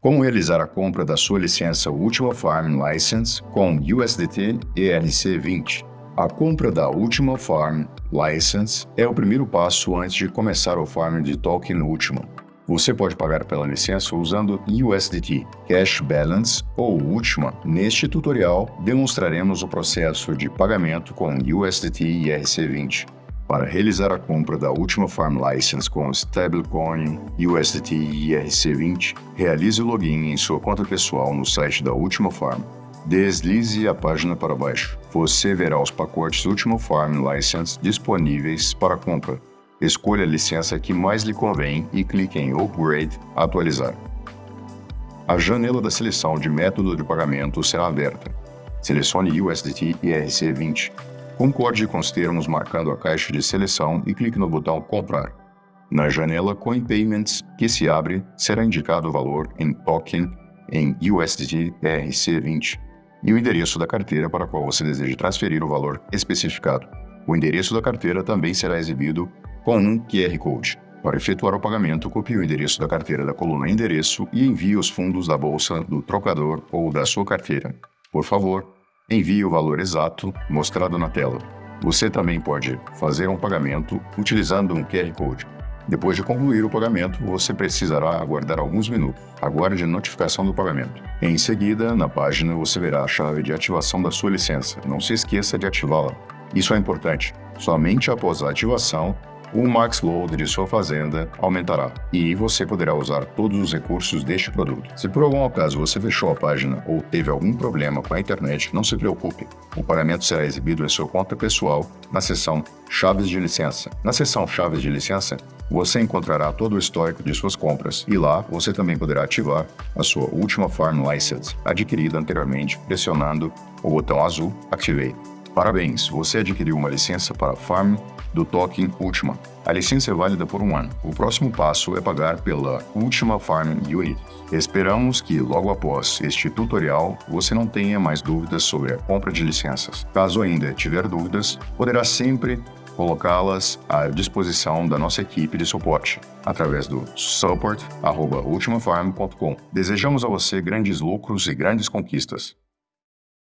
Como realizar a compra da sua licença Ultima Farm License com USDT ERC20? A compra da Ultima Farm License é o primeiro passo antes de começar o farm de token Ultima. Você pode pagar pela licença usando USDT, Cash Balance ou Ultima. Neste tutorial, demonstraremos o processo de pagamento com USDT ERC20. Para realizar a compra da última Farm License com stablecoin USDT ERC20, realize o login em sua conta pessoal no site da Última Farm. Deslize a página para baixo. Você verá os pacotes Última Farm License disponíveis para compra. Escolha a licença que mais lhe convém e clique em Upgrade Atualizar. A janela da seleção de método de pagamento será aberta. Selecione USDT ERC20 Concorde com os termos marcando a caixa de seleção e clique no botão Comprar. Na janela Coin Payments, que se abre, será indicado o valor em token em USDT ERC20 e o endereço da carteira para a qual você deseja transferir o valor especificado. O endereço da carteira também será exibido com um QR Code. Para efetuar o pagamento, copie o endereço da carteira da coluna Endereço e envie os fundos da bolsa, do trocador ou da sua carteira. Por favor, envie o valor exato mostrado na tela. Você também pode fazer um pagamento utilizando um QR Code. Depois de concluir o pagamento, você precisará aguardar alguns minutos. Aguarde a notificação do pagamento. Em seguida, na página, você verá a chave de ativação da sua licença. Não se esqueça de ativá-la. Isso é importante. Somente após a ativação, o max load de sua fazenda aumentará e você poderá usar todos os recursos deste produto. Se por algum acaso você fechou a página ou teve algum problema com a internet, não se preocupe. O pagamento será exibido em sua conta pessoal na seção Chaves de Licença. Na seção Chaves de Licença, você encontrará todo o histórico de suas compras e lá você também poderá ativar a sua última Farm License adquirida anteriormente pressionando o botão azul Activate. Parabéns, você adquiriu uma licença para Farm do token Ultima. A licença é válida por um ano. O próximo passo é pagar pela Ultima Farm Unit. Esperamos que, logo após este tutorial, você não tenha mais dúvidas sobre a compra de licenças. Caso ainda tiver dúvidas, poderá sempre colocá-las à disposição da nossa equipe de suporte através do support.ultimafarm.com. Desejamos a você grandes lucros e grandes conquistas.